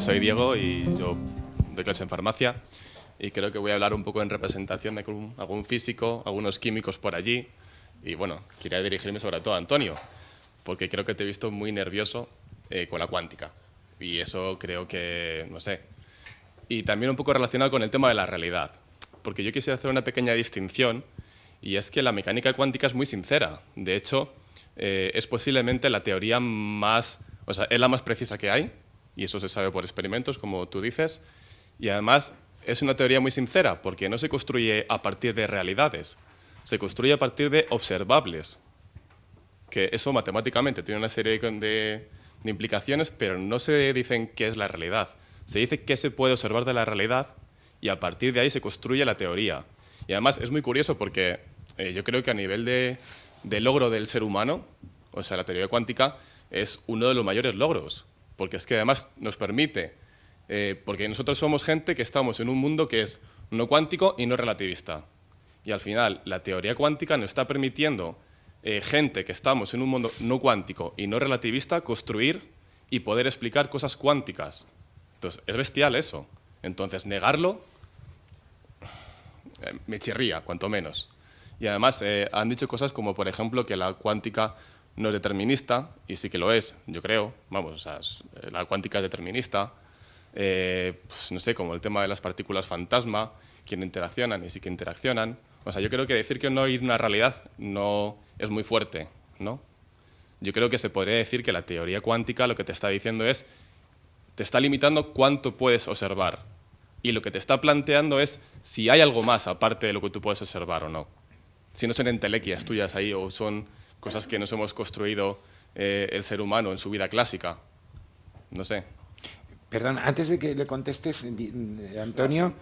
soy Diego y yo doy clase en farmacia y creo que voy a hablar un poco en representación de algún, físico, algunos químicos por allí y bueno, quería dirigirme sobre todo a Antonio porque creo que te he visto muy nervioso eh, con la cuántica y eso creo que, no sé. Y también un poco relacionado con el tema de la realidad, porque yo quisiera hacer una pequeña distinción y es que la mecánica cuántica es muy sincera. De hecho, eh, es posiblemente la teoría más, es la más precisa que hay, y eso se sabe por experimentos, como tú dices, y además es una teoría muy sincera, porque no se construye a partir de realidades, se construye a partir de observables, que eso matemáticamente tiene una serie de, de implicaciones, pero no se dicen qué es la realidad. Se dice qué se puede observar de la realidad y a partir de ahí se construye la teoría. Y además es muy curioso porque eh, yo creo que a nivel de, logro del ser humano, o sea, la teoría cuántica es uno de los mayores logros, porque es que además nos permite, eh, porque nosotros somos gente que estamos en un mundo que es no cuántico y no relativista. Y al final, la teoría cuántica nos está permitiendo eh, gente que estamos en un mundo no cuántico y no relativista construir y poder explicar cosas cuánticas. Entonces, es bestial eso. Entonces, negarlo eh, me chirría, cuanto menos. Y además, eh, han dicho cosas como, por ejemplo, que la cuántica no es determinista, y sí que lo es, yo creo. Vamos, la cuántica es determinista. Pues, no sé, como el tema de las partículas fantasma, no interaccionan y sí que interaccionan. O sea, yo creo que decir que no hay una realidad no es muy fuerte, ¿no? Yo creo que se podría decir que la teoría cuántica lo que te está diciendo es, te está limitando cuánto puedes observar. Y lo que te está planteando es si hay algo más aparte de lo que tú puedes observar o no. Si no son entelequias tuyas ahí o son cosas que nos hemos construido eh, el ser humano en su vida clásica. No sé. Perdón, antes de que le contestes, Antonio,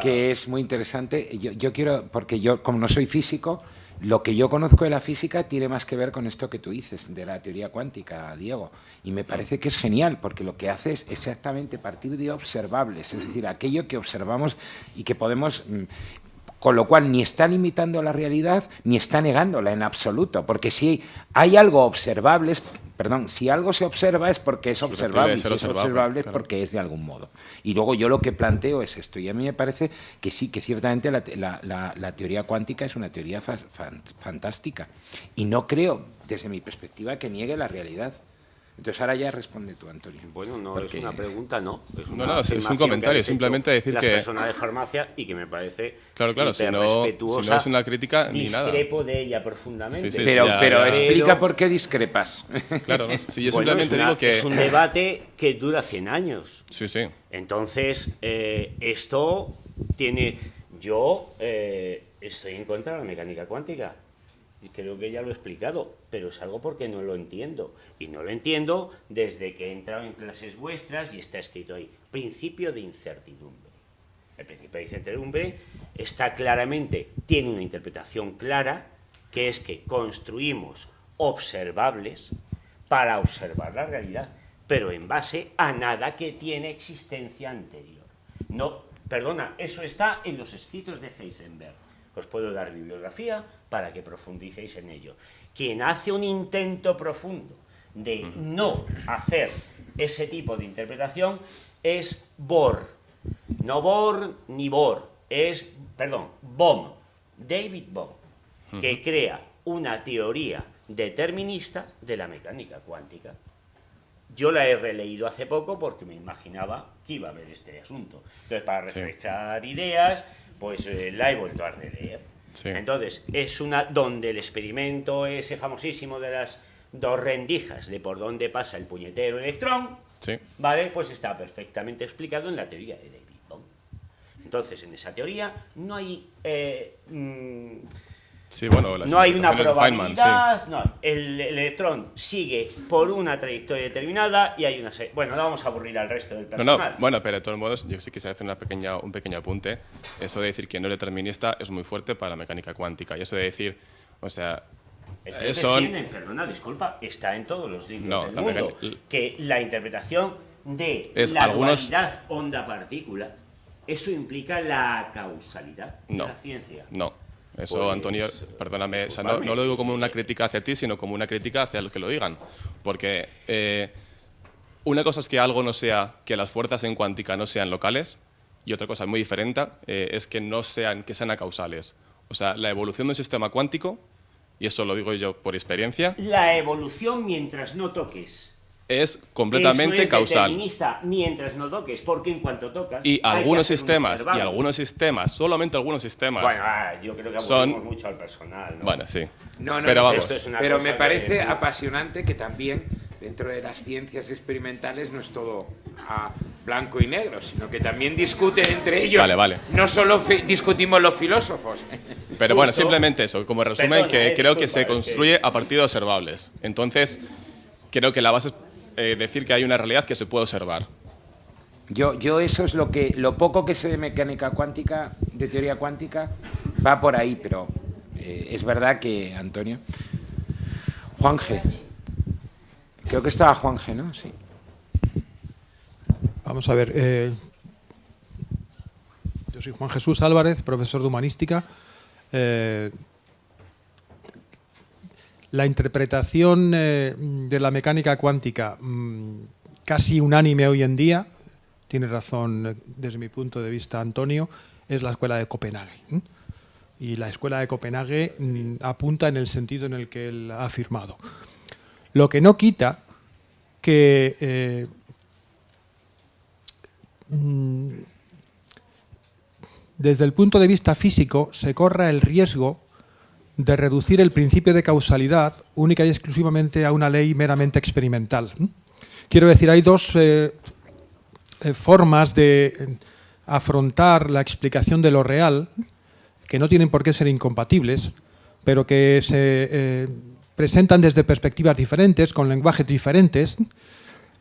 que es muy interesante, yo, yo quiero, porque yo como no soy físico, lo que yo conozco de la física tiene más que ver con esto que tú dices, de la teoría cuántica, Diego. Y me parece que es genial, porque lo que hace es exactamente partir de observables, es decir, aquello que observamos y que podemos mm, con lo cual ni está limitando la realidad ni está negándola en absoluto, porque si hay algo observable, perdón, si algo se observa es porque es observable, y si es observable es porque es de algún modo. Y luego yo lo que planteo es esto, y a mí me parece que sí, que ciertamente la, teoría cuántica es una teoría fantástica, y no creo, desde mi perspectiva, que niegue la realidad. Entonces ahora ya responde tú, Antonio. Bueno, no es una pregunta, no. Es no, no, es un comentario, simplemente decir que... La persona de farmacia y que me parece Claro, claro, si no, si no, es una crítica ni nada. Discrepo de ella profundamente. pero, pero explica por qué discrepas. Claro, si yo simplemente digo que... Es un debate que dura 100 años. Sí, sí. Entonces, eh, esto tiene... Yo eh, estoy en contra de la mecánica cuántica creo que ya lo he explicado, pero es algo porque no lo entiendo. Y no lo entiendo desde que he entrado en clases vuestras y está escrito ahí, principio de incertidumbre. El principio de incertidumbre está claramente, tiene una interpretación clara, que es que construimos observables para observar la realidad, pero en base a nada que tiene existencia anterior. No, perdona, eso está en los escritos de Heisenberg. Os puedo dar bibliografía para que profundicéis en ello. Quien hace un intento profundo de no hacer ese tipo de interpretación es Bohr. No Bohr ni Bohr, es, perdón, Bohm, David Bohm, que crea una teoría determinista de la mecánica cuántica. Yo la he releído hace poco porque me imaginaba que iba a haber este asunto. Entonces, para refrescar ideas, pues eh, la he vuelto a releer. Entonces, es una donde el experimento ese famosísimo de las dos rendijas de por dónde pasa el puñetero electrón, ¿vale? Pues está perfectamente explicado en la teoría de David Bohm. Entonces, en esa teoría no hay eh, mm, no hay una probabilidad, no, el, electrón sigue por una trayectoria determinada y hay una... Bueno, no vamos a aburrir al resto del personal. bueno, pero de todos modos, yo sí quisiera hacer una pequeña, un pequeño apunte. Eso de decir que no es determinista es muy fuerte para la mecánica cuántica. Y eso de decir, o sea... Eso perdona, disculpa, está en todos los libros del mundo, que la interpretación de la algunos... dualidad onda-partícula, eso implica la causalidad de la ciencia. No, eso, pues, Antonio, perdóname, no, lo digo como una crítica hacia ti, sino como una crítica hacia los que lo digan. Porque eh, una cosa es que algo no sea, que las fuerzas en cuántica no sean locales, y otra cosa muy diferente eh, es que no sean, que sean acausales. O sea, la evolución de un sistema cuántico, y eso lo digo yo por experiencia... La evolución mientras no toques es completamente es causal. mientras no toques, porque en cuanto tocas. Y algunos sistemas, y algunos sistemas, solamente algunos sistemas. Bueno, ah, yo creo que son mucho al personal. ¿no? Bueno, sí. No, no, pero vamos. pero me parece apasionante que también dentro de las ciencias experimentales no es todo a blanco y negro, sino que también discuten entre ellos. Vale, vale. No solo discutimos los filósofos. Pero bueno, simplemente eso, como resumen, que eh, creo que se construye a partir de observables. Entonces, creo que la base eh, decir que hay una realidad que se puede observar. Yo, yo eso es lo que lo poco que sé de mecánica cuántica, de teoría cuántica, va por ahí, pero eh, es verdad que, Antonio. Juan G. Creo que estaba Juan G, ¿no? Sí. Vamos a ver. Eh, yo soy Juan Jesús Álvarez, profesor de humanística la interpretación eh, de la mecánica cuántica mm, casi unánime hoy en día, tiene razón eh, desde mi punto de vista Antonio, es la escuela de Copenhague. Y la escuela de Copenhague mm, apunta en el sentido en el que él ha afirmado. Lo que no quita que eh, mm, desde el punto de vista físico se corra el riesgo de reducir el principio de causalidad única y exclusivamente a una ley meramente experimental. Quiero decir, hay dos eh, eh, formas de afrontar la explicación de lo real, que no tienen por qué ser incompatibles, pero que se eh, presentan desde perspectivas diferentes, con lenguajes diferentes.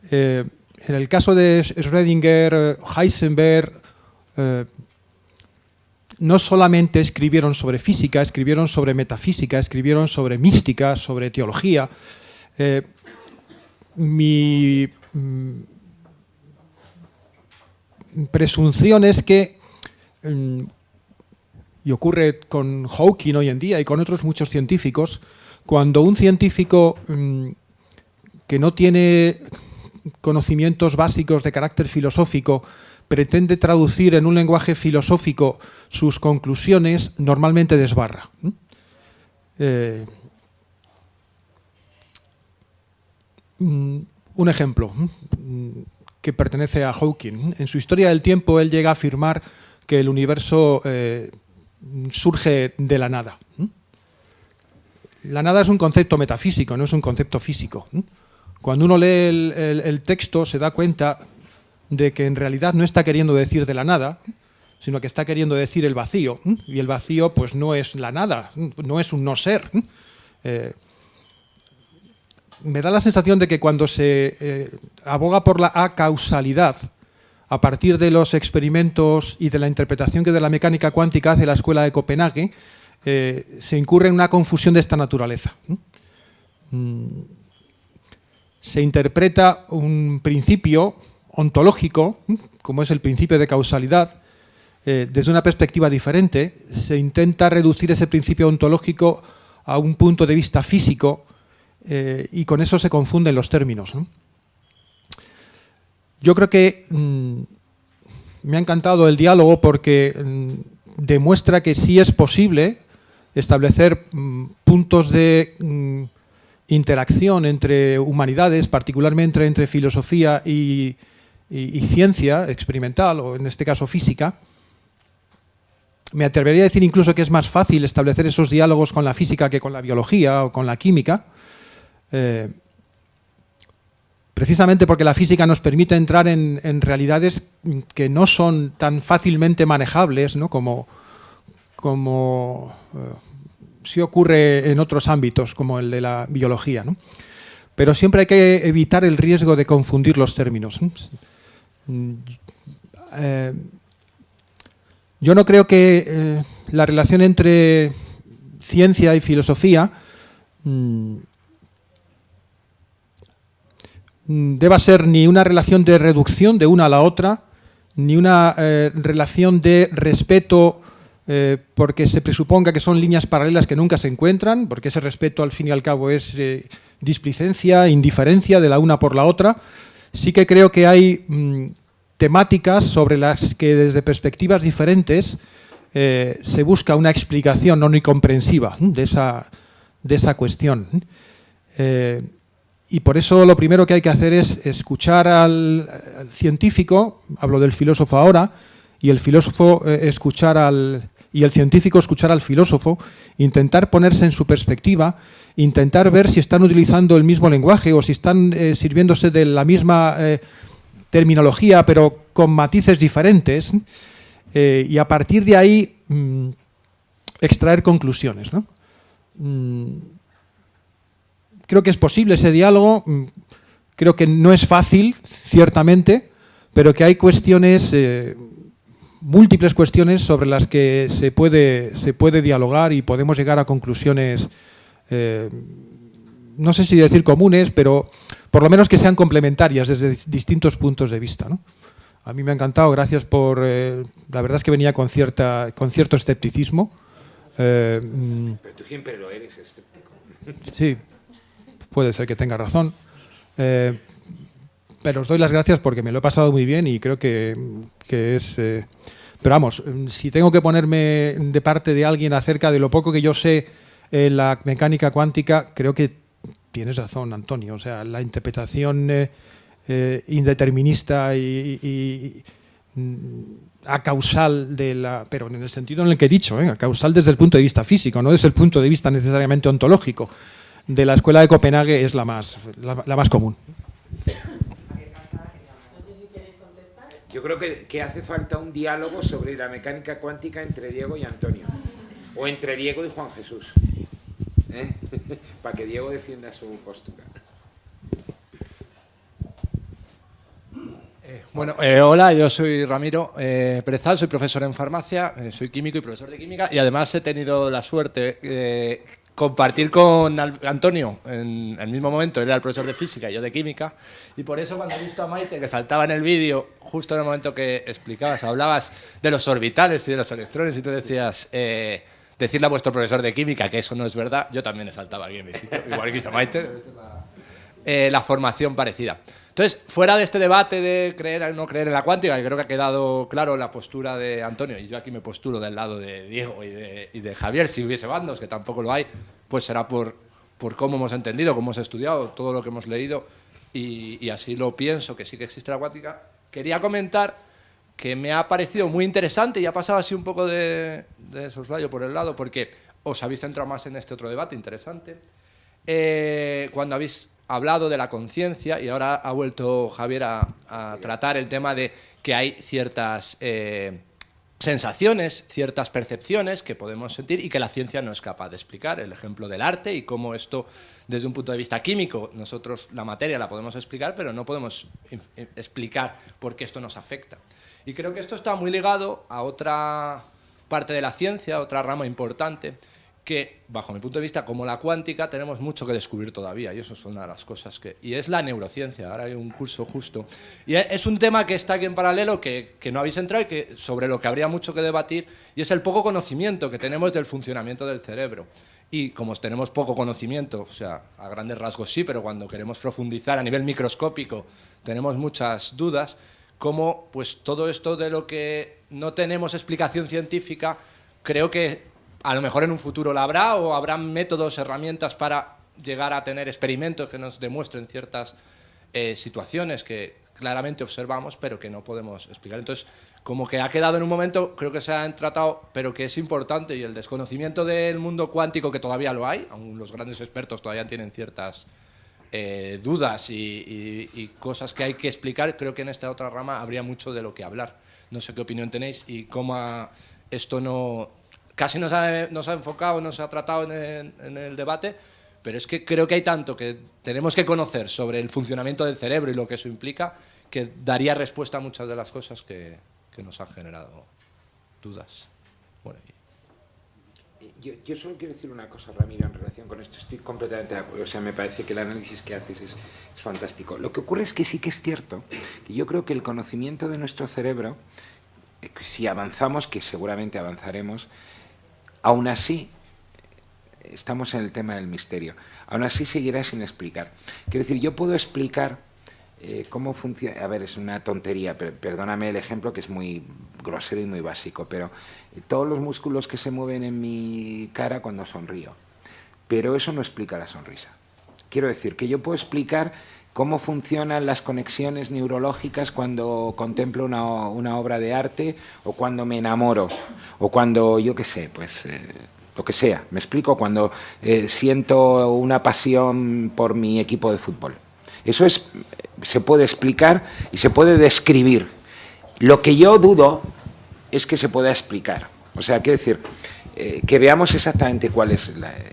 en el caso de Schrödinger, Heisenberg, no solamente escribieron sobre física, escribieron sobre metafísica, escribieron sobre mística, sobre teología. Eh, mi mm, presunción es que, mm, y ocurre con Hawking hoy en día y con otros muchos científicos, cuando un científico mm, que no tiene conocimientos básicos de carácter filosófico pretende traducir en un lenguaje filosófico sus conclusiones, normalmente desbarra. Eh, mm, un ejemplo mm, que pertenece a Hawking. En su historia del tiempo él llega a afirmar que el universo eh, surge de la nada. La nada es un concepto metafísico, no es un concepto físico. Cuando uno lee el texto se da cuenta de que en realidad no está queriendo decir de la nada, sino que está queriendo decir el vacío. Y el vacío pues no es la nada, no es un no ser. Eh, me da la sensación de que cuando se eh, aboga por la acausalidad, a partir de los experimentos y de la interpretación que de la mecánica cuántica hace la Escuela de Copenhague, eh, se incurre en una confusión de esta naturaleza. Mm, se interpreta un principio ontológico, como es el principio de causalidad, eh, desde una perspectiva diferente, se intenta reducir ese principio ontológico a un punto de vista físico eh, y con eso se confunden los términos. Yo creo que mm, me ha encantado el diálogo porque mm, demuestra que sí es posible establecer mm, puntos de interacción entre humanidades, particularmente entre filosofía y, y, ciencia experimental, o en este caso física, me atrevería a decir incluso que es más fácil establecer esos diálogos con la física que con la biología o con la química, eh, precisamente porque la física nos permite entrar en, realidades que no son tan fácilmente manejables ¿no? como, como eh, si ocurre en otros ámbitos, como el de la biología. Pero siempre hay que evitar el riesgo de confundir los términos. Eh, yo no creo que eh, la relación entre ciencia y filosofía mm, mm, deba ser ni una relación de reducción de una a la otra, ni una eh, relación de respeto porque se presuponga que son líneas paralelas que nunca se encuentran, porque ese respeto al fin y al cabo es displicencia, indiferencia de la una por la otra, sí que creo que hay mm, temáticas sobre las que desde perspectivas diferentes eh, se busca una explicación no comprensiva de esa, de esa cuestión. Eh, y por eso lo primero que hay que hacer es escuchar al, científico, hablo del filósofo ahora, y el filósofo eh, escuchar al, y el científico escuchar al filósofo, intentar ponerse en su perspectiva, intentar ver si están utilizando el mismo lenguaje o si están eh, sirviéndose de la misma eh, terminología, pero con matices diferentes, eh, y a partir de ahí mm, extraer conclusiones. Mm, creo que es posible ese diálogo, mm, creo que no es fácil, ciertamente, pero que hay cuestiones múltiples cuestiones sobre las que se puede, se puede dialogar y podemos llegar a conclusiones, eh, no sé si decir comunes, pero por lo menos que sean complementarias desde distintos puntos de vista. A mí me ha encantado, gracias por... Eh, la verdad es que venía con, cierta, con cierto escepticismo. Eh, mm, pero tú siempre lo eres escéptico. Sí, puede ser que tenga razón. pero os doy las gracias porque me lo he pasado muy bien y creo que, que es... Pero vamos, si tengo que ponerme de parte de alguien acerca de lo poco que yo sé en la mecánica cuántica, creo que tienes razón, Antonio. O sea, la interpretación eh, eh, indeterminista y, mm, a causal de la, pero en el sentido en el que he dicho, ¿eh? a causal desde el punto de vista físico, no desde el punto de vista necesariamente ontológico, de la escuela de Copenhague es la más, la más común. Yo creo que, hace falta un diálogo sobre la mecánica cuántica entre Diego y Antonio. O entre Diego y Juan Jesús. ¿eh? Para que Diego defienda su postura. Eh, bueno, eh, hola, yo soy Ramiro eh, Perezal, soy profesor en farmacia, soy químico y profesor de química y además he tenido la suerte compartir con Antonio en el mismo momento, él era el profesor de física y yo de química, y por eso cuando he visto a Maite que saltaba en el vídeo, justo en el momento que explicabas, hablabas de los orbitales y de los electrones, y tú decías, eh, decirle a vuestro profesor de química que eso no es verdad, yo también he saltado aquí en mi sitio, igual que hizo Maite, eh, la formación parecida. Entonces, fuera de este debate de creer o no creer en la cuántica, que creo que ha quedado claro la postura de Antonio, y yo aquí me postulo del lado de Diego y de, Javier, si hubiese bandos, que tampoco lo hay, pues será por, por cómo hemos entendido, cómo hemos estudiado, todo lo que hemos leído, y, así lo pienso, que sí que existe la cuántica. Quería comentar que me ha parecido muy interesante y ha pasado así un poco de, de soslayo por el lado, porque os habéis centrado más en este otro debate interesante. Eh, cuando habéis hablado de la conciencia y ahora ha vuelto Javier a, tratar el tema de que hay ciertas eh, sensaciones, ciertas percepciones que podemos sentir y que la ciencia no es capaz de explicar. El ejemplo del arte y cómo esto, desde un punto de vista químico, nosotros la materia la podemos explicar, pero no podemos explicar por qué esto nos afecta. Y creo que esto está muy ligado a otra parte de la ciencia, otra rama importante, que, bajo mi punto de vista, como la cuántica, tenemos mucho que descubrir todavía, y eso es una de las cosas que... Y es la neurociencia, ahora hay un curso justo. Y es un tema que está aquí en paralelo, que, que no habéis entrado y que, sobre lo que habría mucho que debatir, y es el poco conocimiento que tenemos del funcionamiento del cerebro. Y como tenemos poco conocimiento, o sea, a grandes rasgos sí, pero cuando queremos profundizar a nivel microscópico tenemos muchas dudas, como pues todo esto de lo que no tenemos explicación científica, creo que a lo mejor en un futuro la habrá o habrá métodos, herramientas para llegar a tener experimentos que nos demuestren ciertas eh, situaciones que claramente observamos pero que no podemos explicar. Entonces, como que ha quedado en un momento, creo que se han tratado, pero que es importante y el desconocimiento del mundo cuántico que todavía lo hay, aún los grandes expertos todavía tienen ciertas eh, dudas y, y, cosas que hay que explicar, creo que en esta otra rama habría mucho de lo que hablar. No sé qué opinión tenéis y cómo esto no casi nos ha, nos ha enfocado, nos ha tratado en el, debate, pero es que creo que hay tanto que tenemos que conocer sobre el funcionamiento del cerebro y lo que eso implica, que daría respuesta a muchas de las cosas que, que nos han generado dudas. Bueno, yo, yo, solo quiero decir una cosa, Ramiro, en relación con esto. Estoy completamente de acuerdo. O sea, me parece que el análisis que haces es, es fantástico. Lo que ocurre es que sí que es cierto que yo creo que el conocimiento de nuestro cerebro, eh, si avanzamos, que seguramente avanzaremos, Aún así, estamos en el tema del misterio, aún así seguirá sin explicar. Quiero decir, yo puedo explicar eh, ¿cómo funciona? A ver, es una tontería, pero perdóname el ejemplo que es muy grosero y muy básico, pero eh, todos los músculos que se mueven en mi cara cuando sonrío, pero eso no explica la sonrisa. Quiero decir que yo puedo explicar cómo funcionan las conexiones neurológicas cuando contemplo una, una obra de arte o cuando me enamoro o cuando, yo qué sé, pues... Eh, lo que sea, me explico, cuando siento una pasión por mi equipo de fútbol. Eso es, se puede explicar y se puede describir. Lo que yo dudo es que se pueda explicar. O sea, quiero decir, eh, que veamos exactamente cuál es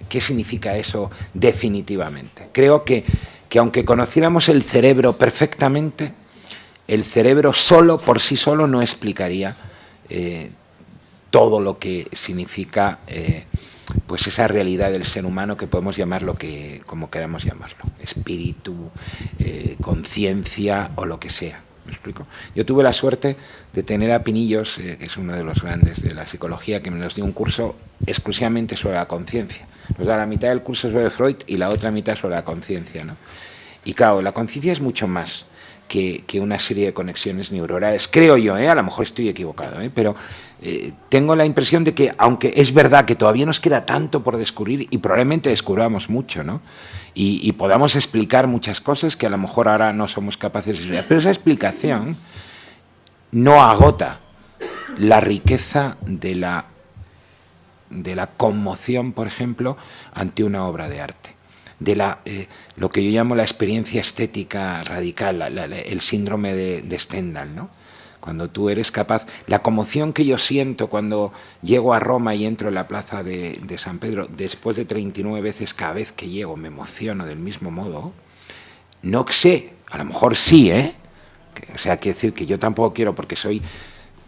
qué significa eso definitivamente. Creo que, que aunque conociéramos el cerebro perfectamente, el cerebro solo, por sí solo, no explicaría eh, todo lo que significa eh, pues esa realidad del ser humano que podemos llamar lo que, como queramos llamarlo, espíritu, eh, conciencia o lo que sea. ¿Me explico? Yo tuve la suerte de tener a Pinillos, eh, que es uno de los grandes de la psicología, que me nos dio un curso exclusivamente sobre la conciencia. Nos da la mitad del curso sobre Freud y la otra mitad sobre la conciencia. ¿no? Y claro, la conciencia es mucho más que, una serie de conexiones neuronales, creo yo, ¿eh? a lo mejor estoy equivocado, ¿eh? pero eh, tengo la impresión de que, aunque es verdad que todavía nos queda tanto por descubrir y probablemente descubramos mucho, ¿no? Y, podamos explicar muchas cosas que a lo mejor ahora no somos capaces de explicar, pero esa explicación no agota la riqueza de la, de la conmoción, por ejemplo, ante una obra de arte de la, eh, lo que yo llamo la experiencia estética radical, el síndrome de, Stendhal, ¿no? Cuando tú eres capaz, la conmoción que yo siento cuando llego a Roma y entro en la plaza de, San Pedro, después de 39 veces cada vez que llego me emociono del mismo modo, no sé, a lo mejor sí, ¿eh? o sea, quiere decir que yo tampoco quiero, porque soy,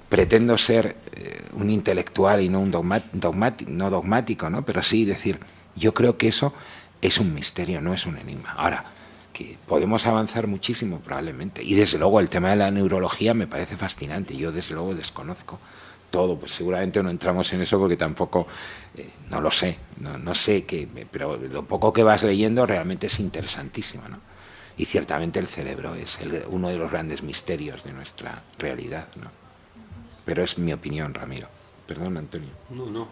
pretendo ser eh, un intelectual y no un no dogmático, ¿no? Pero sí decir, yo creo que eso es un misterio, no es un enigma. Ahora, que podemos avanzar muchísimo probablemente. Y desde luego el tema de la neurología me parece fascinante. Yo desde luego desconozco todo, pues seguramente no entramos en eso porque tampoco, eh, no lo sé, no, sé pero lo poco que vas leyendo realmente es interesantísimo, ¿no? Y ciertamente el cerebro es uno de los grandes misterios de nuestra realidad, ¿no? Pero es mi opinión, Ramiro. Perdón, Antonio. No, no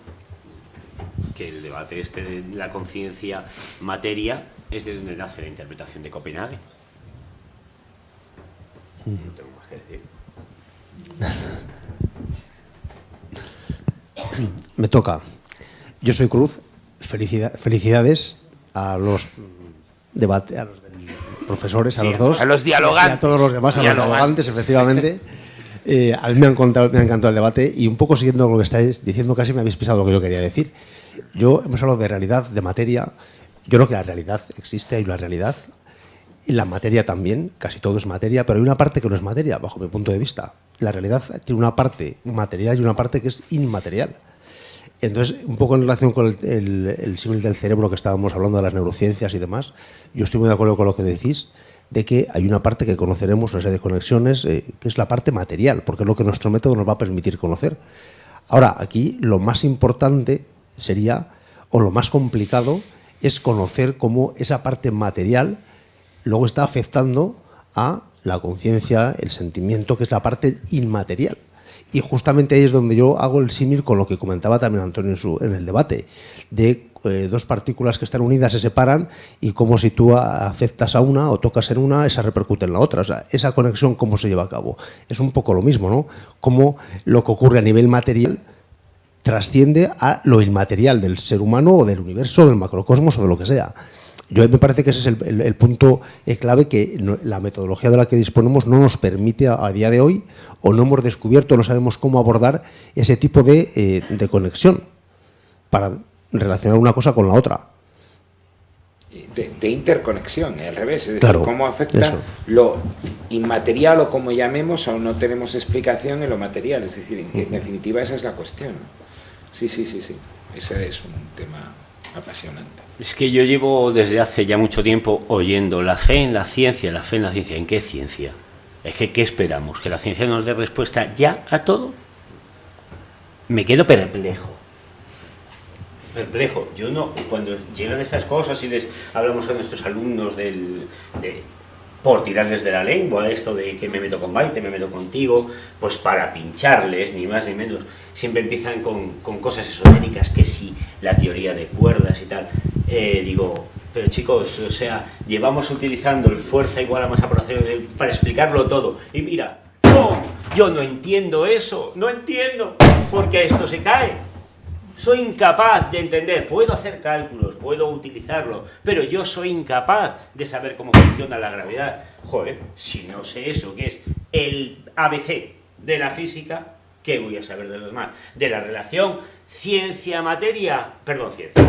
que el debate este de la conciencia materia es de donde nace la interpretación de Copenhague. No tengo más que decir. Me toca. Yo soy Cruz. felicidades a los debate, a los profesores, a los dos. A los dialogantes. Y a todos los demás, a los dialogantes, efectivamente. Eh, a mí me ha, encantado, me ha encantado el debate y un poco siguiendo lo que estáis diciendo, casi me habéis pisado lo que yo quería decir. Yo hemos hablado de realidad, de materia. Yo creo que la realidad existe, hay una realidad. Y la materia también, casi todo es materia, pero hay una parte que no es materia, bajo mi punto de vista. La realidad tiene una parte material y una parte que es inmaterial. Entonces, un poco en relación con el, el, símil del cerebro que estábamos hablando de las neurociencias y demás, yo estoy muy de acuerdo con lo que decís, de que hay una parte que conoceremos, una serie de conexiones, eh, que es la parte material, porque es lo que nuestro método nos va a permitir conocer. Ahora, aquí lo más importante sería, o lo más complicado, es conocer cómo esa parte material luego está afectando a la conciencia, el sentimiento, que es la parte inmaterial. Y justamente ahí es donde yo hago el símil con lo que comentaba también Antonio en, su, en el debate, de eh, dos partículas que están unidas se separan y como si tú aceptas a una o tocas en una, esa repercute en la otra. O sea, esa conexión, ¿cómo se lleva a cabo? Es un poco lo mismo, ¿no? Cómo lo que ocurre a nivel material trasciende a lo inmaterial del ser humano o del universo, del macrocosmos o de lo que sea. Yo me parece que ese es el, punto eh, clave que la metodología de la que disponemos no nos permite a, día de hoy o no hemos descubierto, no sabemos cómo abordar ese tipo de, eh, de conexión para relacionar una cosa con la otra. De, interconexión, al revés, es decir, cómo afecta lo inmaterial o como llamemos, o no tenemos explicación en lo material, es decir, en definitiva esa es la cuestión. Sí, sí, sí, sí. Ese es un tema apasionante. Es que yo llevo desde hace ya mucho tiempo oyendo la fe en la ciencia, la fe en la ciencia. ¿En qué ciencia? Es que, ¿qué esperamos? ¿Que la ciencia nos dé respuesta ya a todo? Me quedo perplejo. Perplejo. Yo no, cuando llegan estas cosas y les hablamos a nuestros alumnos del, de por tirarles de la lengua, esto de que me meto con Baite, me meto contigo, pues para pincharles, ni más ni menos. Siempre empiezan con, cosas esotéricas, que si la teoría de cuerdas y tal. Eh, digo, pero chicos, o sea, llevamos utilizando el fuerza igual a masa por acero para explicarlo todo. Y mira, no, yo no entiendo eso, no entiendo, porque esto se cae. Soy incapaz de entender, puedo hacer cálculos, puedo utilizarlo, pero yo soy incapaz de saber cómo funciona la gravedad. Joder, si no sé eso, que es el ABC de la física, ¿qué voy a saber de lo demás? De la relación ciencia-materia, perdón, ciencia,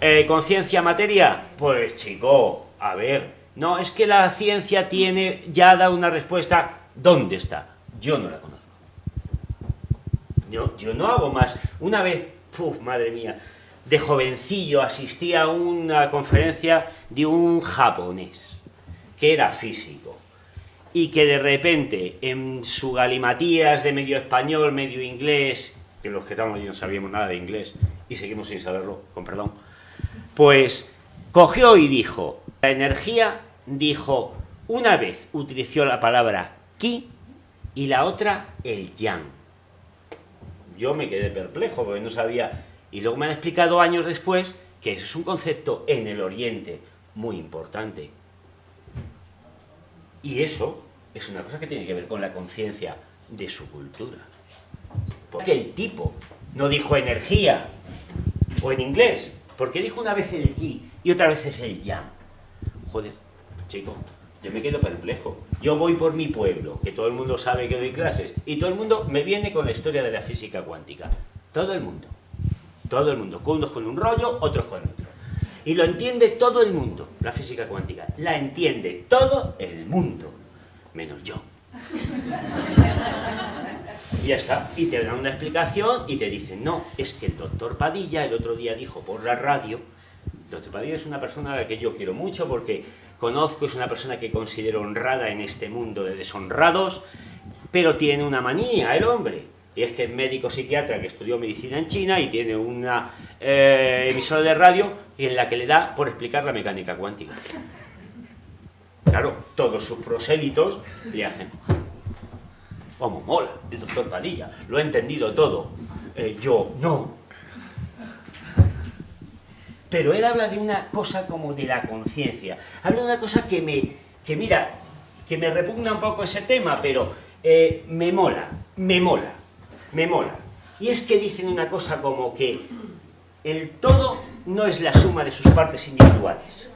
eh, conciencia-materia, pues chico, a ver, no, es que la ciencia tiene, ya da una respuesta, ¿dónde está? Yo no la conozco. Yo, yo no hago más. Una vez Uf, madre mía, de jovencillo asistí a una conferencia de un japonés, que era físico, y que de repente, en su galimatías de medio español, medio inglés, que los que estamos allí no sabíamos nada de inglés, y seguimos sin saberlo, con perdón, pues cogió y dijo, la energía, dijo, una vez utilizó la palabra ki y la otra el yang yo me quedé perplejo porque no sabía. Y luego me han explicado años después que eso es un concepto en el Oriente muy importante. Y eso es una cosa que tiene que ver con la conciencia de su cultura. Porque el tipo no dijo energía, o en inglés, porque dijo una vez el ki y otra vez es el yang. Joder, chico, yo me quedo perplejo. Yo voy por mi pueblo, que todo el mundo sabe que doy clases, y todo el mundo me viene con la historia de la física cuántica. Todo el mundo. Todo el mundo. Unos con un rollo, otros con otro. Y lo entiende todo el mundo, la física cuántica. La entiende todo el mundo, menos yo. Y ya está. Y te dan una explicación y te dicen, no, es que el doctor Padilla el otro día dijo por la radio, doctor Padilla es una persona a la que yo quiero mucho porque conozco, es una persona que considero honrada en este mundo de deshonrados, pero tiene una manía el hombre. Y es que es médico psiquiatra que estudió medicina en China y tiene una eh, emisora de radio en la que le da por explicar la mecánica cuántica. Claro, todos sus prosélitos le hacen, como mola, el doctor Padilla, lo ha entendido todo. Eh, yo, no, pero él habla de una cosa como de la conciencia. Habla de una cosa que me, que mira, que me repugna un poco ese tema, pero eh, me mola, me mola, me mola. Y es que dicen una cosa como que el todo no es la suma de sus partes individuales.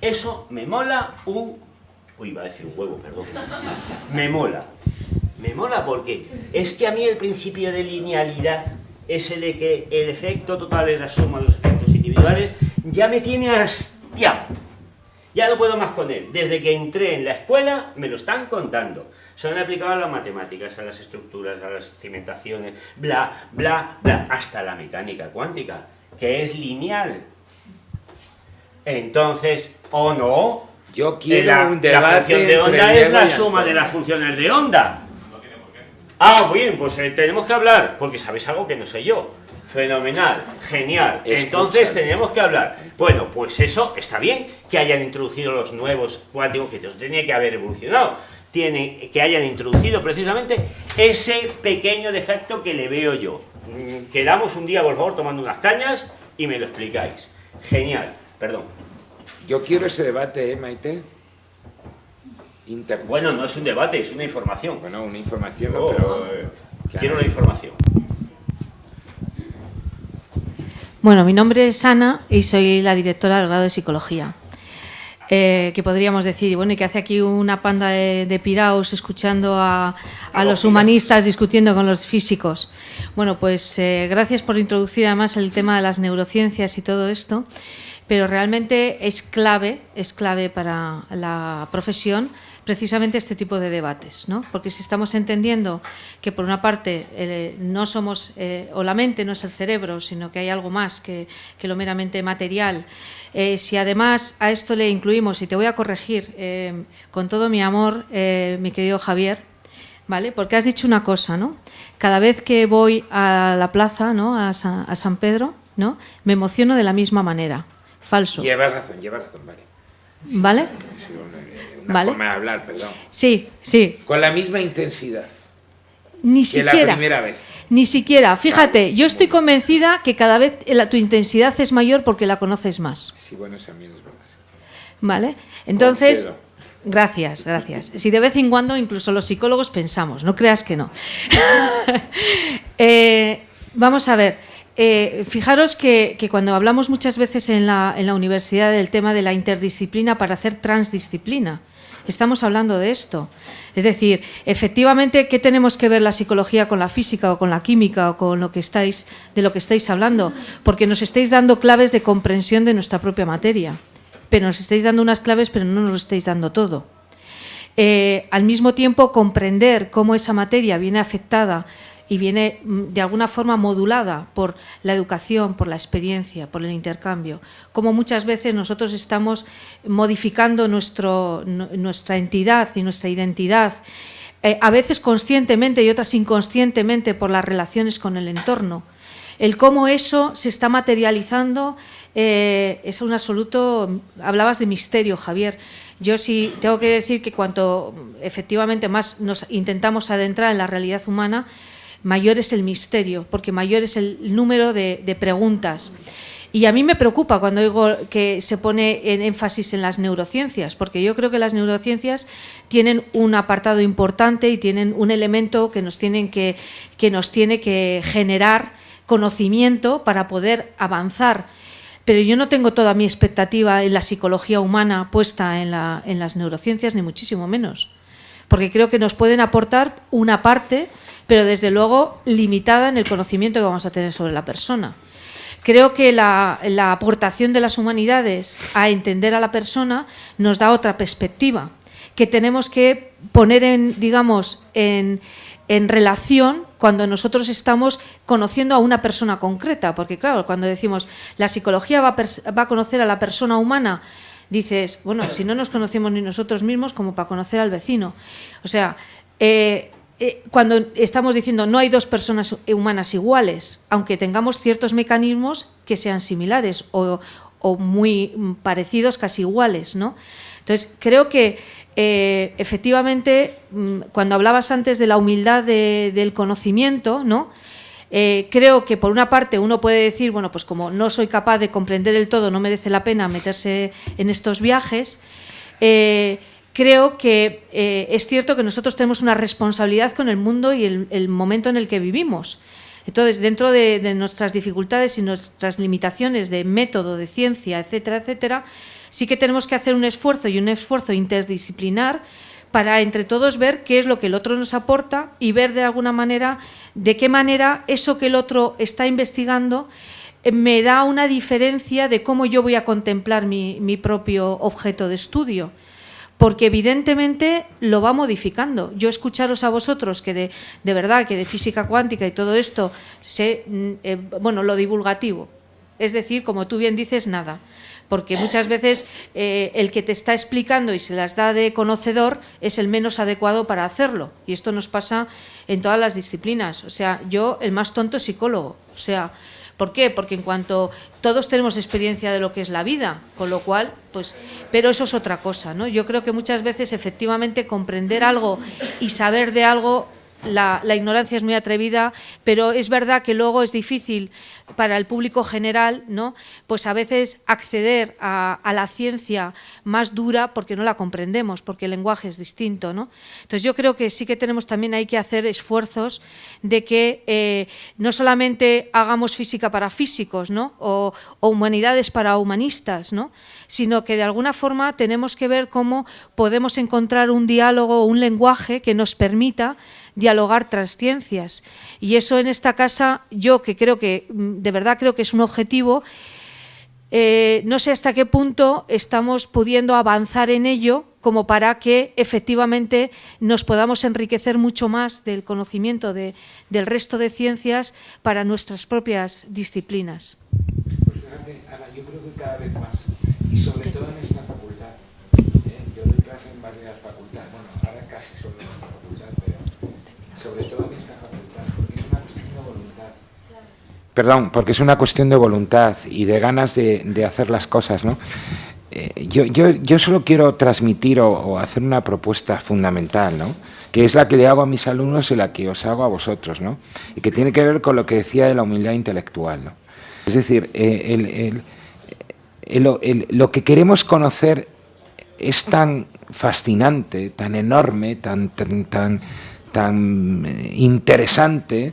Eso me mola un... Uy, iba a decir un huevo, perdón. Me mola. Me mola porque es que a mí el principio de linealidad ese de que el efecto total es la suma de los efectos individuales, ya me tiene hastiado. Ya no puedo más con él. Desde que entré en la escuela me lo están contando. Se han aplicado a las matemáticas, a las estructuras, a las cimentaciones, bla, bla, bla, hasta la mecánica cuántica, que es lineal. Entonces, ¿o no? Yo quiero un debate La función de onda es la suma de las funciones de onda. Ah, bien, pues eh, tenemos que hablar, porque sabéis algo que no sé yo. Fenomenal, genial. Entonces tenemos que hablar. Bueno, pues eso está bien, que hayan introducido los nuevos cuánticos, que tenía que haber evolucionado. Tiene, que hayan introducido precisamente ese pequeño defecto que le veo yo. Mm, quedamos un día, por favor, tomando unas cañas y me lo explicáis. Genial, perdón. Yo quiero ese debate, ¿eh, Maite? Bueno, no es un debate, es una información. Bueno, una información, oh, pero... Eh, quiero la información. Bueno, mi nombre es Ana y soy la directora del grado de Psicología. Eh, que podríamos decir, bueno, y que hace aquí una panda de, piraos escuchando a, los humanistas discutiendo con los físicos. Bueno, pues eh, gracias por introducir además el tema de las neurociencias y todo esto, pero realmente es clave, es clave para la profesión precisamente este tipo de debates, ¿no? porque si estamos entendiendo que por una parte eh, no somos, eh, o la mente no es el cerebro, sino que hay algo más que, lo meramente material, eh, si además a esto le incluimos, y te voy a corregir con todo mi amor, mi querido Javier, ¿vale? porque has dicho una cosa, ¿no? cada vez que voy a la plaza, ¿no? a, San, a San Pedro, ¿no? me emociono de la misma manera. Falso. Lleva razón, lleva razón, vale. ¿Vale? Una ¿Vale? forma de hablar, perdón. Sí, sí. Con la misma intensidad Ni que la siquiera. primera vez. Ni siquiera. Fíjate, yo estoy convencida que cada vez la- tu intensidad es mayor porque la conoces más. Sí, bueno, también es verdad. ¿Vale? Entonces, Concedo. gracias, gracias. Si de vez en cuando incluso los psicólogos pensamos, no creas que no. Eh, vamos a ver, eh, fijaros que, cuando hablamos muchas veces en la, en universidad del tema de la interdisciplina para hacer transdisciplina, estamos hablando de esto. Es decir, efectivamente, ¿qué tenemos que ver la psicología con la física o con la química o con lo que estáis, de lo que estáis hablando? Porque nos estáis dando claves de comprensión de nuestra propia materia. Pero nos estáis dando unas claves, pero no nos estáis dando todo. Eh, al mismo tiempo, comprender cómo esa materia viene afectada y viene mm, de alguna forma modulada por la educación, por la experiencia, por el intercambio, cómo muchas veces nosotros estamos modificando nuestra entidad y nuestra identidad, eh, a veces conscientemente y otras inconscientemente por las relaciones con el entorno. El cómo eso se está materializando eh, es un absoluto. Hablabas de misterio, Javier. Yo sí tengo que decir que cuanto efectivamente más nos intentamos adentrar en la realidad humana, mayor es el misterio, porque mayor es el número de, preguntas. Y a mí me preocupa cuando digo que se pone en énfasis en las neurociencias, porque yo creo que las neurociencias tienen un apartado importante y tienen un elemento que nos, tienen que, que nos tiene que generar conocimiento para poder avanzar. Pero yo no tengo toda mi expectativa en la psicología humana puesta en las neurociencias, ni muchísimo menos. Porque creo que nos pueden aportar una parte, pero desde luego limitada en el conocimiento que vamos a tener sobre la persona. Creo que la, la aportación de las humanidades a entender a la persona nos da otra perspectiva, que tenemos que poner en, digamos, en, en relación cuando nosotros estamos conociendo a una persona concreta, porque claro, cuando decimos la psicología va a, va a conocer a la persona humana, dices, bueno, si no nos conocemos ni nosotros mismos, como para conocer al vecino. O sea, eh, eh, cuando estamos diciendo no hay dos personas humanas iguales, aunque tengamos ciertos mecanismos que sean similares o, o muy parecidos, casi iguales, ¿no? Entonces, creo que eh, efectivamente, mm, cuando hablabas antes de la humildad de- del conocimiento, ¿no? Eh, creo que por una parte uno puede decir, bueno, pues como no soy capaz de comprender el todo, no merece la pena meterse en estos viajes. Eh, creo que eh, es cierto que nosotros tenemos una responsabilidad con el mundo y el, momento en el que vivimos. Entonces, dentro de, nuestras dificultades y nuestras limitaciones de método, de ciencia, etcétera, etcétera, sí que tenemos que hacer un esfuerzo y un esfuerzo interdisciplinar para entre todos ver qué es lo que el otro nos aporta y ver de alguna manera de qué manera eso que el otro está investigando eh, me da una diferencia de cómo yo voy a contemplar mi propio objeto de estudio. Porque evidentemente lo va modificando. Yo escucharos a vosotros que de, de verdad, que de física cuántica y todo esto, sé, mm, eh, bueno, lo divulgativo. Es decir, como tú bien dices, nada porque muchas veces eh, el que te está explicando y se las da de conocedor es el menos adecuado para hacerlo. Y esto nos pasa en todas las disciplinas. O sea, yo el más tonto psicólogo. O sea, ¿por qué? Porque en cuanto todos tenemos experiencia de lo que es la vida, con lo cual, pues, pero eso es otra cosa, ¿no? Yo creo que muchas veces efectivamente comprender algo y saber de algo la, la, ignorancia es muy atrevida, pero es verdad que luego es difícil para el público general, ¿no? Pues a veces acceder a, a, la ciencia más dura porque no la comprendemos, porque el lenguaje es distinto, ¿no? Entonces yo creo que sí que tenemos también hay que hacer esfuerzos de que eh, no solamente hagamos física para físicos, ¿no? O, o humanidades para humanistas, ¿no? Sino que de alguna forma tenemos que ver cómo podemos encontrar un diálogo, un lenguaje que nos permita dialogar tras ciencias. Y eso en esta casa, yo que creo que, de verdad creo que es un objetivo, eh, no sé hasta qué punto estamos pudiendo avanzar en ello como para que efectivamente nos podamos enriquecer mucho más del conocimiento de, del resto de ciencias para nuestras propias disciplinas. Pues fíjate, Ana, yo creo que cada vez más, y sobre todo en esta facultad, ¿eh? yo doy clase en varias facultades, bueno, ahora casi solo en esta facultad, pero sobre todo en esta facultad, porque es una cuestión de voluntad. Perdón, porque es una cuestión de voluntad y de ganas de, hacer las cosas, ¿no? eh, yo, solo quiero transmitir o, hacer una propuesta fundamental, ¿no? que es la que le hago a mis alumnos y la que os hago a vosotros, ¿no? y que tiene que ver con lo que decía de la humildad intelectual. ¿no? Es decir, eh, lo que queremos conocer es tan fascinante, tan enorme, tan, tan, tan, eh, interesante,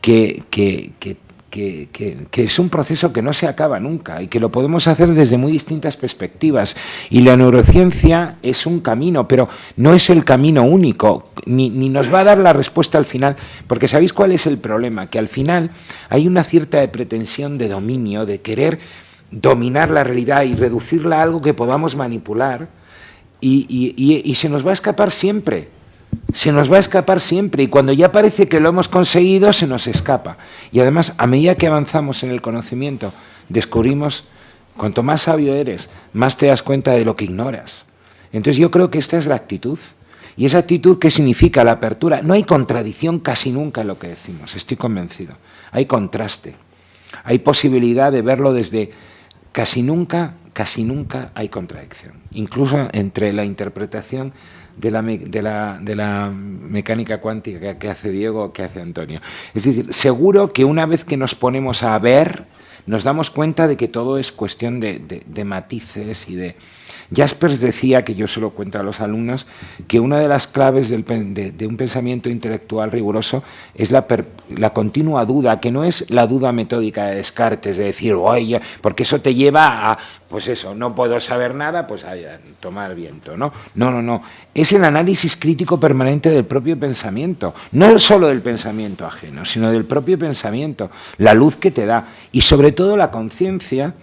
que, que que, es un proceso que no se acaba nunca y que lo podemos hacer desde muy distintas perspectivas. Y la neurociencia es un camino, pero no es el camino único, ni, ni, nos va a dar la respuesta al final, porque ¿sabéis cuál es el problema? Que al final hay una cierta pretensión de dominio, de querer dominar la realidad y reducirla a algo que podamos manipular, y, y, y se nos va a escapar siempre se nos va a escapar siempre y cuando ya parece que lo hemos conseguido se nos escapa. Y además, a medida que avanzamos en el conocimiento, descubrimos, cuanto más sabio eres, más te das cuenta de lo que ignoras. Entonces yo creo que esta es la actitud. Y esa actitud que significa la apertura, no hay contradicción casi nunca en lo que decimos, estoy convencido. Hay contraste, hay posibilidad de verlo desde casi nunca, casi nunca hay contradicción. Incluso entre la interpretación de la, de la, de la mecánica cuántica que hace Diego que hace Antonio. Es decir, seguro que una vez que nos ponemos a ver, nos damos cuenta de que todo es cuestión de, de matices y de, Jaspers decía, que yo se lo cuento a los alumnos, que una de las claves de, un pensamiento intelectual riguroso es la, la, continua duda, que no es la duda metódica de Descartes, de decir, oye, porque eso te lleva a, pues eso, no puedo saber nada, pues a, tomar viento, ¿no? No, no, no. Es el análisis crítico permanente del propio pensamiento, no solo del pensamiento ajeno, sino del propio pensamiento, la luz que te da y sobre todo la conciencia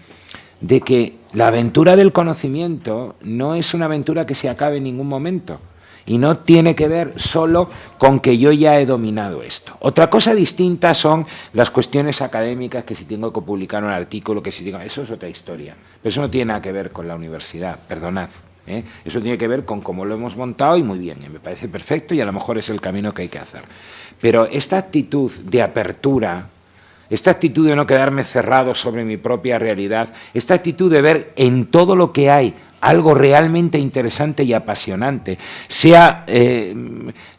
de que la aventura del conocimiento no es una aventura que se acabe en ningún momento y no tiene que ver solo con que yo ya he dominado esto. Otra cosa distinta son las cuestiones académicas, que si tengo que publicar un artículo, que si tengo... Eso es otra historia. Pero eso no tiene nada que ver con la universidad, perdonad. ¿eh? Eso tiene que ver con cómo lo hemos montado y muy bien, me parece perfecto y a lo mejor es el camino que hay que hacer. Pero esta actitud de apertura, esta actitud de no quedarme cerrado sobre mi propia realidad, esta actitud de ver en todo lo que hay algo realmente interesante y apasionante, sea eh,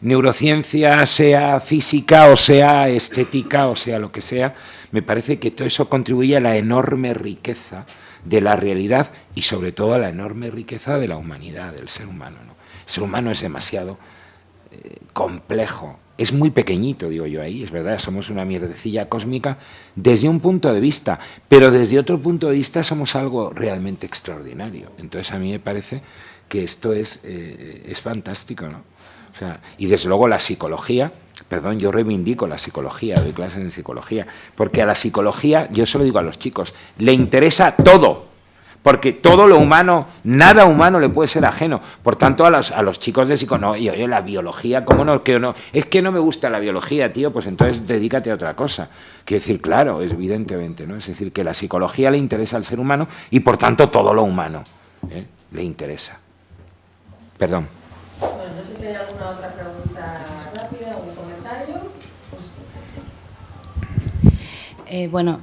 neurociencia, sea física o sea estética o sea lo que sea, me parece que todo eso contribuye a la enorme riqueza de la realidad y sobre todo a la enorme riqueza de la humanidad, del ser humano. El ser humano es demasiado eh, complejo, es muy pequeñito, digo yo ahí, es verdad, somos una mierdecilla cósmica desde un punto de vista, pero desde otro punto de vista somos algo realmente extraordinario. Entonces a mí me parece que esto es, eh, es fantástico, ¿no? O sea, y desde luego la psicología, perdón, yo reivindico la psicología, doy clases en psicología, porque a la psicología, yo se lo digo a los chicos, le interesa todo, porque todo lo humano, nada humano le puede ser ajeno. Por tanto, a los, a los chicos de psicología, no, y oye, la biología, ¿cómo no? Que no? Es que no me gusta la biología, tío, pues entonces dedícate a otra cosa. Quiero decir, claro, es evidentemente, ¿no? Es decir, que la psicología le interesa al ser humano y por tanto todo lo humano ¿eh? le interesa. Perdón. Bueno, no sé si hay alguna otra pregunta rápida, algún comentario. Eh, bueno,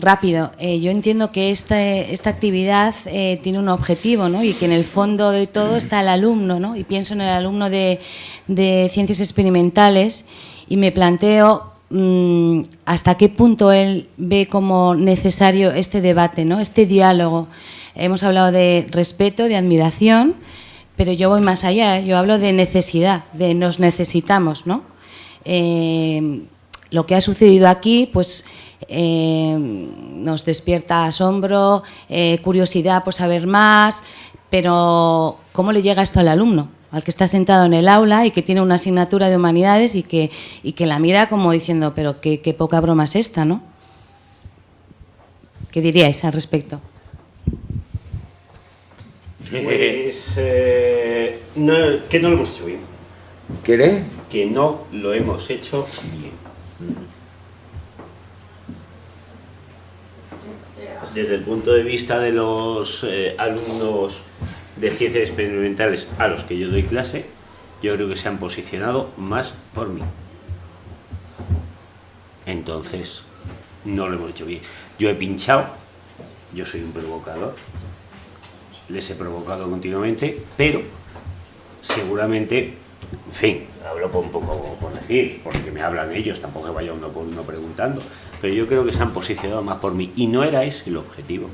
rápido. Eh, yo entiendo que esta, esta actividad eh, tiene un objetivo ¿no? y que en el fondo de todo está el alumno. ¿no? Y pienso en el alumno de, de ciencias experimentales y me planteo mm, hasta qué punto él ve como necesario este debate, ¿no? este diálogo. Hemos hablado de respeto, de admiración, pero yo voy más allá, yo hablo de necesidad, de nos necesitamos. ¿no? Eh, lo que ha sucedido aquí, pues eh, nos despierta asombro, eh, curiosidad por saber más, pero ¿cómo le llega esto al alumno? Al que está sentado en el aula y que tiene una asignatura de humanidades y que, y que la mira como diciendo, pero qué, poca broma es esta, ¿no? ¿Qué diríais al respecto? Pues eh, que no lo hemos hecho bien. ¿Qué? Que no lo hemos hecho bien. Desde el punto de vista de los eh, alumnos de ciencias experimentales a los que yo doy clase, yo creo que se han posicionado más por mí. Entonces, no lo hemos hecho bien. Yo he pinchado, yo soy un provocador, les he provocado continuamente, pero seguramente, en fin, hablo por un poco por decir, porque me hablan ellos, tampoco vaya uno por uno preguntando, pero yo creo que se han posicionado más por mí y no era ese el objetivo.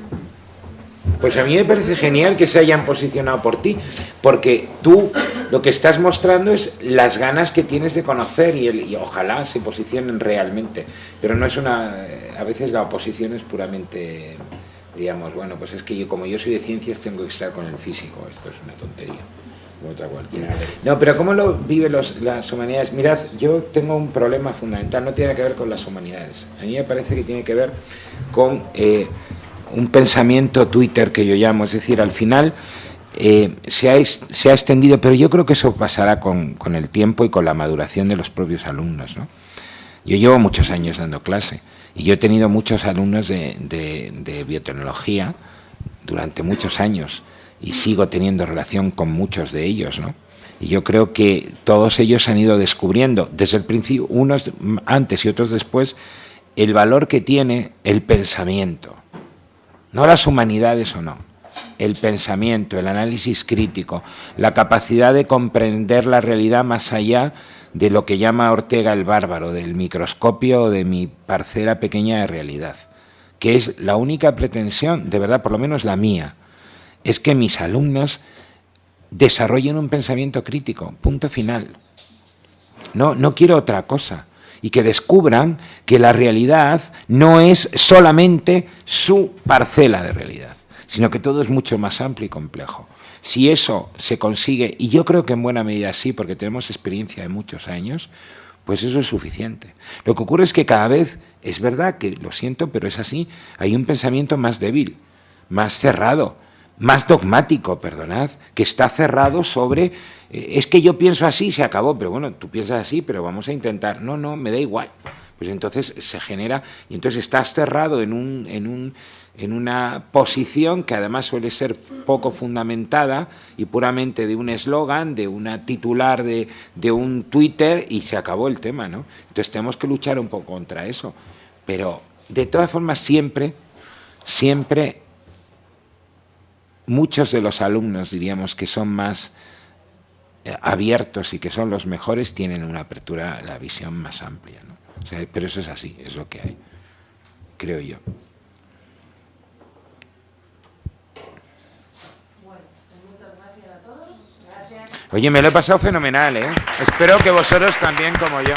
Pues a mí me parece genial que se hayan posicionado por ti, porque tú lo que estás mostrando es las ganas que tienes de conocer y, el- y ojalá se posicionen realmente. Pero no es una... A veces la oposición es puramente, digamos, bueno, pues es que yo como yo soy de ciencias tengo que estar con el físico, esto es una tontería. Otra cualquiera. No, pero ¿cómo lo viven los, las humanidades? Mirad, yo tengo un problema fundamental, no tiene que ver con las humanidades. A mí me parece que tiene que ver con eh, un pensamiento Twitter que yo llamo, es decir, al final eh, se, ha, se ha extendido, pero yo creo que eso pasará con, con el tiempo y con la maduración de los propios alumnos. ¿no? Yo llevo muchos años dando clase y yo he tenido muchos alumnos de, de- de biotecnología durante muchos años y sigo teniendo relación con muchos de ellos, ¿no? Y yo creo que todos ellos han ido descubriendo, desde el principio, unos antes y otros después, el valor que tiene el pensamiento. No las humanidades o no. El pensamiento, el análisis crítico, la capacidad de comprender la realidad más allá de lo que llama Ortega el bárbaro, del microscopio o de mi parcela pequeña de realidad, que es la única pretensión, de verdad, por lo menos la mía, es que mis alumnos desarrollen un pensamiento crítico, punto final. No, no quiero otra cosa. Y que descubran que la realidad no es solamente su parcela de realidad, sino que todo es mucho más amplio y complejo. Si eso se consigue, y yo creo que en buena medida sí, porque tenemos experiencia de muchos años, pues eso es suficiente. Lo que ocurre es que cada vez, es verdad que lo siento, pero es así, hay un pensamiento más débil, más cerrado, más dogmático, perdonad, que está cerrado sobre, eh, es que yo pienso así, se acabó, pero bueno, tú piensas así, pero vamos a intentar, no, no, me da igual. Pues entonces se genera, y entonces estás cerrado en, un, en, un, en una posición que además suele ser poco fundamentada y puramente de un eslogan, de una titular de, de un Twitter y se acabó el tema, ¿no? Entonces tenemos que luchar un poco contra eso. Pero de todas formas siempre, siempre muchos de los alumnos, diríamos, que son más eh, abiertos y que son los mejores, tienen una apertura, la visión más amplia. ¿no? Pero eso es así, es lo que hay, creo yo. Oye, me lo he pasado fenomenal, ¿eh? Espero que vosotros también como yo.